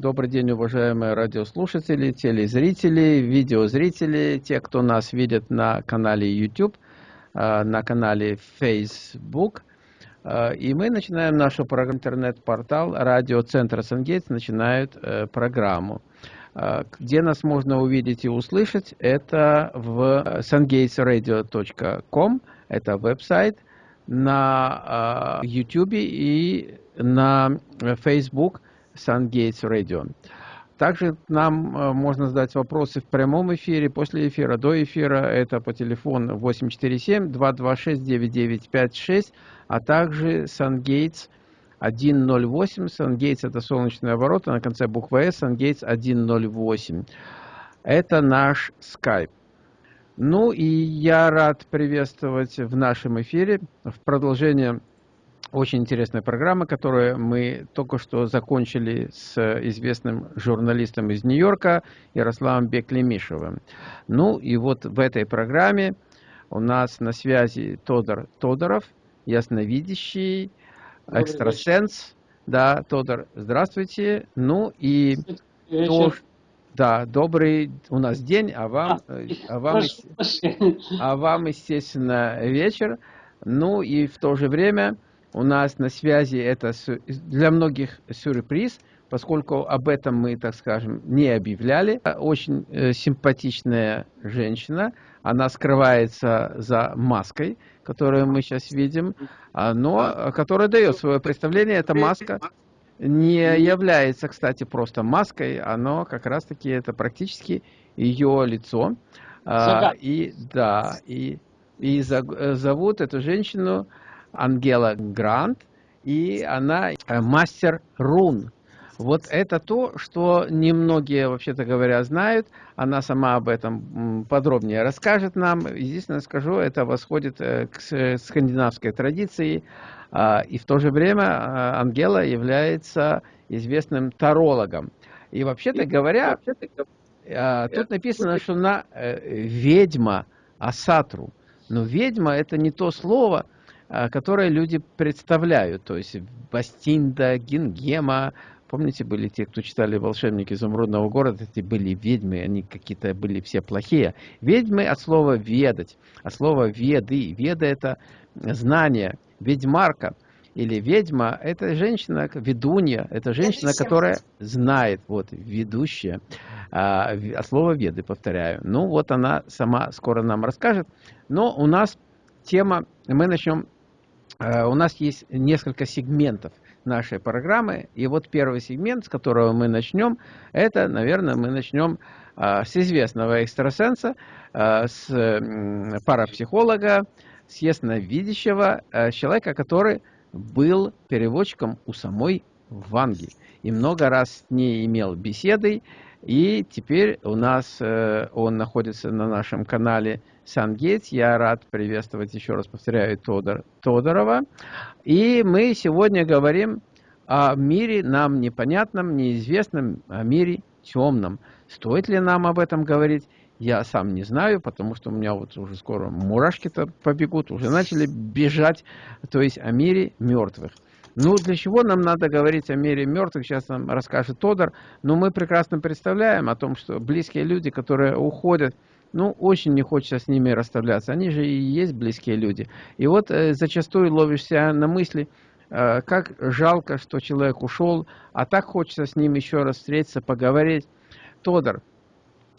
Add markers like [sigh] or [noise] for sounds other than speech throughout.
Добрый день, уважаемые радиослушатели, телезрители, видеозрители, те, кто нас видит на канале YouTube, э, на канале Facebook. Э, и мы начинаем нашу программу, интернет-портал радиоцентра Сангейтс начинает э, программу. Где нас можно увидеть и услышать, это в sungatesradio.com, это веб-сайт, на YouTube и на Facebook SunGates Radio. Также нам э, можно задать вопросы в прямом эфире, после эфира, до эфира. Это по телефону 847-226-9956, а также SunGates 108. SunGates это солнечные ворота, на конце буквы S, SunGates 108. Это наш Skype. Ну и я рад приветствовать в нашем эфире в продолжение очень интересная программа, которую мы только что закончили с известным журналистом из Нью-Йорка Ярославом Беклемишевым. Ну и вот в этой программе у нас на связи Тодор Тодоров, ясновидящий, экстрасенс. Да, Тодор, здравствуйте. Ну и то, да, добрый у нас день, а вам, а, [laughs] а вам, [laughs] а вам, естественно, вечер. Ну и в то же время у нас на связи это для многих сюрприз, поскольку об этом мы, так скажем, не объявляли. Очень э, симпатичная женщина, она скрывается за маской, которую мы сейчас видим, а, но которая дает свое представление. Эта маска не является, кстати, просто маской, оно как раз-таки это практически ее лицо. А, и да, и, и э, зовут эту женщину Ангела Грант, и она э, мастер рун. Вот это то, что немногие, вообще-то говоря, знают. Она сама об этом подробнее расскажет нам. Единственное скажу, это восходит э, к скандинавской традиции. А, и в то же время э, Ангела является известным тарологом. И вообще-то говоря, тут написано, что она ведьма Асатру. Но ведьма это не то слово, а, которые люди представляют. То есть Бастинда, Гингема, помните, были те, кто читали «Волшебники изумрудного города», эти были ведьмы, они какие-то были все плохие. Ведьмы от слова «ведать», от слова «веды». Веда – это знание, ведьмарка или ведьма – это женщина, ведунья, это женщина, которая знает, вот, ведущая. А, от слова «веды», повторяю. Ну, вот она сама скоро нам расскажет. Но у нас тема, мы начнем Э, у нас есть несколько сегментов нашей программы. И вот первый сегмент, с которого мы начнем, это, наверное, мы начнем э, с известного экстрасенса, э, с парапсихолога, с ясновидящего человека, который был переводчиком у самой Ванги. И много раз с ней имел беседы. И теперь у нас он находится на нашем канале Сангейтс. Я рад приветствовать, еще раз повторяю, Тодор, Тодорова. И мы сегодня говорим о мире нам непонятном, неизвестном, о мире темном. Стоит ли нам об этом говорить? Я сам не знаю, потому что у меня вот уже скоро мурашки-то побегут, уже начали бежать, то есть о мире мертвых. Ну, для чего нам надо говорить о мире мертвых, сейчас нам расскажет Тодор, но мы прекрасно представляем о том, что близкие люди, которые уходят, ну, очень не хочется с ними расставляться. Они же и есть близкие люди. И вот э, зачастую ловишься на мысли, э, как жалко, что человек ушел, а так хочется с ним еще раз встретиться, поговорить. Тодор,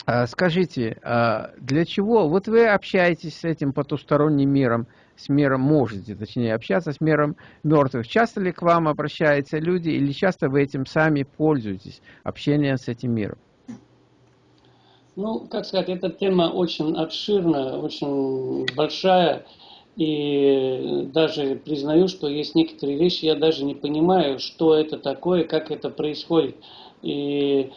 э, скажите, э, для чего, вот вы общаетесь с этим потусторонним миром, с миром, можете, точнее, общаться с миром мертвых. Часто ли к вам обращаются люди, или часто вы этим сами пользуетесь, общением с этим миром? Ну, как сказать, эта тема очень обширная, очень большая. И даже признаю, что есть некоторые вещи, я даже не понимаю, что это такое, как это происходит. И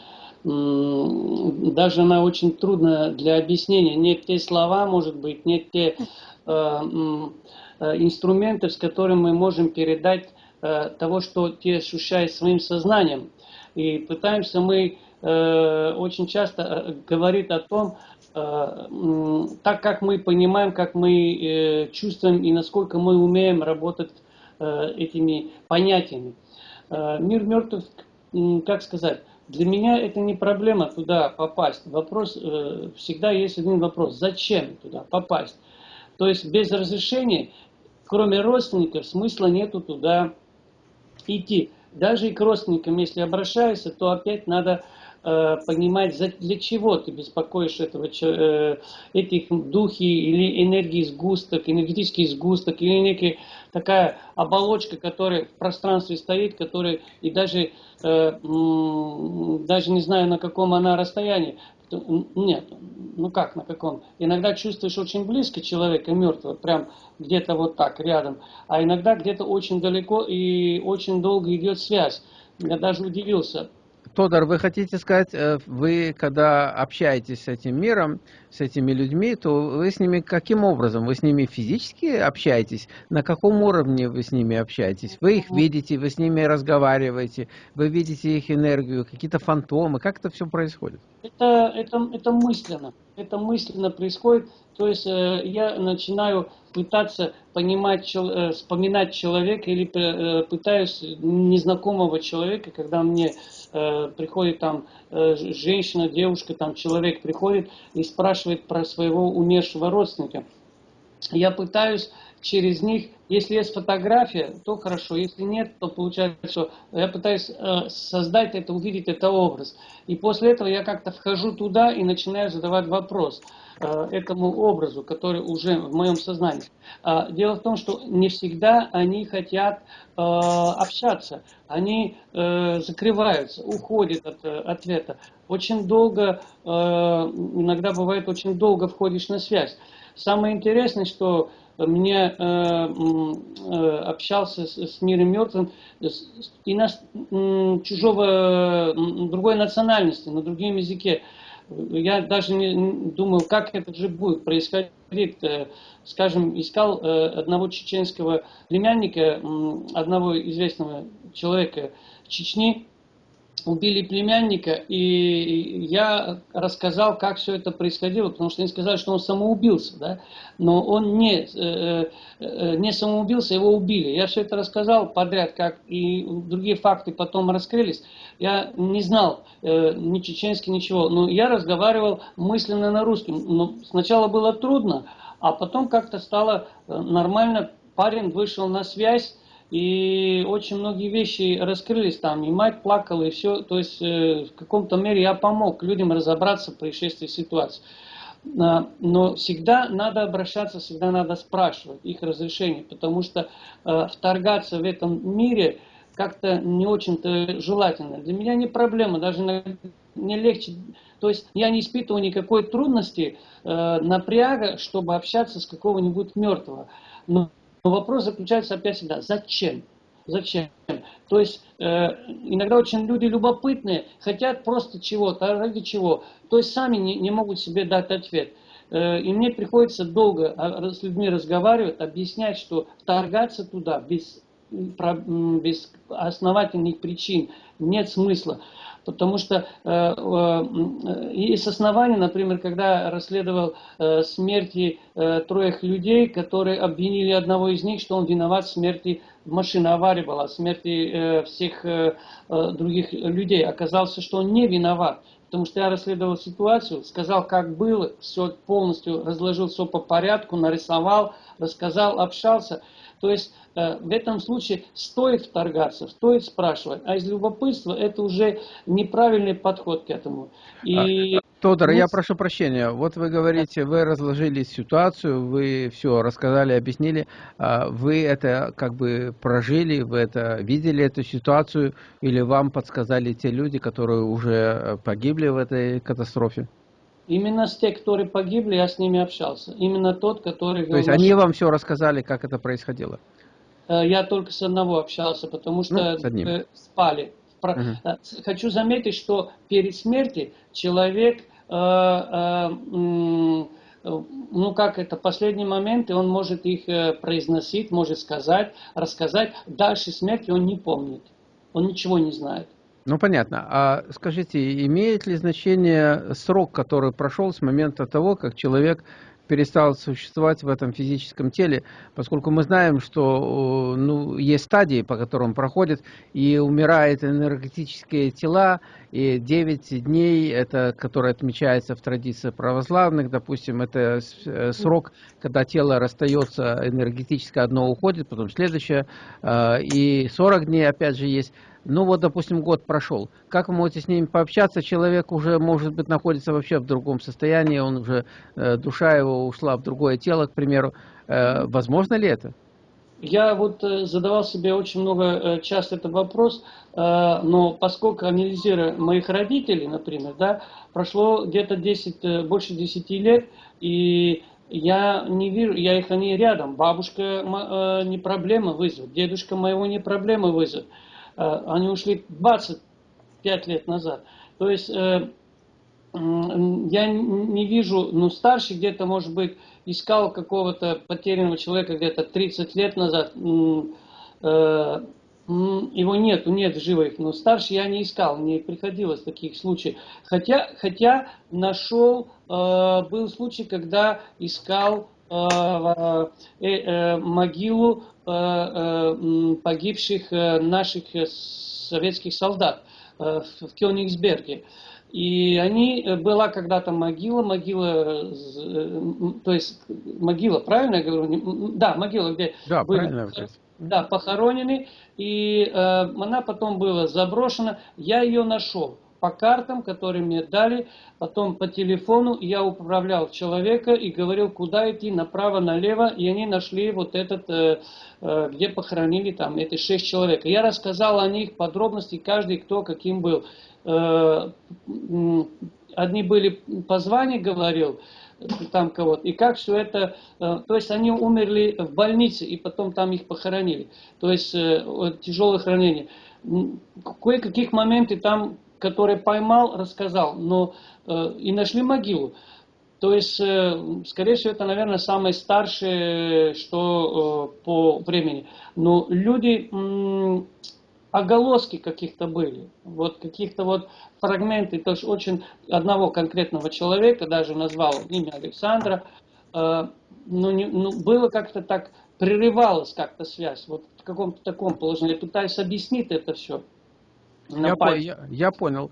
даже она очень трудна для объяснения. Нет те слова, может быть, нет те э, э, инструменты, с которыми мы можем передать э, того, что те ощущают своим сознанием. И пытаемся мы очень часто э, говорит о том, э, так как мы понимаем, как мы чувствуем и насколько мы умеем работать этими понятиями. Мир мертвых, как сказать, Для меня это не проблема туда попасть. Вопрос, э, всегда есть один вопрос, зачем туда попасть? То есть без разрешения, кроме родственников, смысла нету туда идти. Даже и к родственникам, если обращаешься, то опять надо э, понимать, для чего ты беспокоишь этого, э, этих духи или энергии сгусток, энергетический сгусток, или некая такая оболочка, которая в пространстве стоит, которая и даже, э, даже не знаю на каком она расстоянии, нет, ну как, на каком? Иногда чувствуешь очень близко человека мертвого, прям где-то вот так, рядом. А иногда где-то очень далеко и очень долго идет связь. Я даже удивился. Тодор, вы хотите сказать, э, вы когда общаетесь с этим миром, с этими людьми, то вы с ними каким образом? Вы с ними физически общаетесь? На каком уровне вы с ними общаетесь? Вы их видите, вы с ними разговариваете, вы видите их энергию, какие-то фантомы. Как это все происходит? Это, это, это мысленно. Это мысленно происходит. То есть э, я начинаю пытаться понимать, э, вспоминать человека или э, пытаюсь незнакомого человека, когда мне приходит там женщина, девушка, там человек приходит и спрашивает про своего умершего родственника. Я пытаюсь через них, если есть фотография, то хорошо, если нет, то получается, что я пытаюсь э, создать это, увидеть это образ. И после этого я как-то вхожу туда и начинаю задавать вопрос э, этому образу, который уже в моем сознании. А, дело в том, что не всегда они хотят э, общаться, они закрываются, уходят от ответа. Очень долго, иногда бывает очень долго входишь на связь. Самое интересное, что мне э, э, общался с, с миром мертвым и нас чужого другой национальности, на другом языке. Я даже не думал, как это же будет происходить. Э, скажем, искал одного чеченского племянника, одного известного человека Чечни, убили племянника, и я рассказал, как все это происходило, потому что они сказали, что он самоубился, да? но он не, э, э, не самоубился, его убили. Я все это рассказал подряд, как и другие факты потом раскрылись. Я не знал э, ни чеченский, ничего, но я разговаривал мысленно на русском. Но сначала было трудно, а потом как-то стало нормально. Парень вышел на связь, и очень многие вещи раскрылись там, и мать плакала, и все. То есть э, в каком-то мере я помог людям разобраться в происшествии ситуации. А, но всегда надо обращаться, всегда надо спрашивать их разрешение, потому что э, вторгаться в этом мире как-то не очень-то желательно. Для меня не проблема, даже не легче. То есть я не испытываю никакой трудности, э, напряга, чтобы общаться с какого-нибудь мертвого. Но но вопрос заключается опять всегда, зачем? Зачем? То есть э, иногда очень люди любопытные, хотят просто чего-то, а ради чего? То есть сами не, не могут себе дать ответ. Э, и мне приходится долго а, с людьми разговаривать, объяснять, что вторгаться туда без, без основательных причин нет смысла. Потому что э, э, есть основания, например, когда расследовал э, смерти э, троих людей, которые обвинили одного из них, что он виноват в смерти, машина авария была, смерти э, всех э, э, других людей. Оказалось, что он не виноват. Потому что я расследовал ситуацию, сказал, как было, все полностью разложил все по порядку, нарисовал, рассказал, общался. То есть э, в этом случае стоит вторгаться, стоит спрашивать. А из любопытства это уже неправильный подход к этому. И... А, Тодор, я прошу прощения. Вот вы говорите, вы разложили ситуацию, вы все рассказали, объяснили. А вы это как бы прожили, вы это видели, эту ситуацию, или вам подсказали те люди, которые уже погибли в этой катастрофе? Именно с тех, которые погибли, я с ними общался. Именно тот, который... То есть они вам все рассказали, как это происходило? Э, я только с одного общался, потому что ну, э, спали. Угу. Хочу заметить, что перед смертью человек, ну как это, последний момент, и он может их произносить, может сказать, рассказать. Дальше смерти он не помнит. Он ничего не знает. Ну, понятно. А скажите, имеет ли значение срок, который прошел с момента того, как человек перестал существовать в этом физическом теле, поскольку мы знаем, что ну, есть стадии, по которым проходят, и умирают энергетические тела, и 9 дней, это, который отмечается в традиции православных, допустим, это э, срок, когда тело расстается энергетически, одно уходит, потом следующее, э, и 40 дней, опять же, есть. Ну вот, допустим, год прошел. Как вы можете с ними пообщаться? Человек уже, может быть, находится вообще в другом состоянии, он уже, э, душа его ушла в другое тело, к примеру. Э, возможно ли это? Я вот э, задавал себе очень много часто этот вопрос, но поскольку анализируя моих родителей, например, да, прошло где-то 10, больше 10 лет, и я не вижу, я их они рядом. Бабушка не проблема вызовет, дедушка моего не проблема вызовет. Э, они ушли 25 лет назад. То есть э, я не вижу, ну старший где-то, может быть, искал какого-то потерянного человека где-то 30 лет назад. Э, его нет, нет живых, но старший я не искал, не приходилось таких случаев. Хотя, хотя нашел, был случай, когда искал могилу Э, э, погибших э, наших советских солдат в Кёнигсберге. И они, была когда-то могила, могила, то есть могила, правильно я говорю? Да, могила, где да, были, да, похоронены, и э, она потом была заброшена. Я ее нашел по картам, которые мне дали, потом по телефону я управлял человека и говорил, куда идти, направо, налево, и они нашли вот этот, э, э, где похоронили там эти шесть человек. Я рассказал о них подробности, каждый кто каким был. Э, одни были по званию, говорил, там кого-то. И как все это, то есть они умерли в больнице, и потом там их похоронили. То есть тяжелых ранений. Кое-каких моментов там который поймал, рассказал, но э, и нашли могилу. То есть, э, скорее всего, это, наверное, самое старшее, что э, по времени. Но люди, э, оголоски каких-то были, вот каких-то вот фрагменты, то есть очень одного конкретного человека, даже назвал имя Александра, э, но, не, ну, было как-то так, прерывалась как-то связь, вот в каком-то таком положении. Я пытаюсь объяснить это все. Я, по, я, я понял.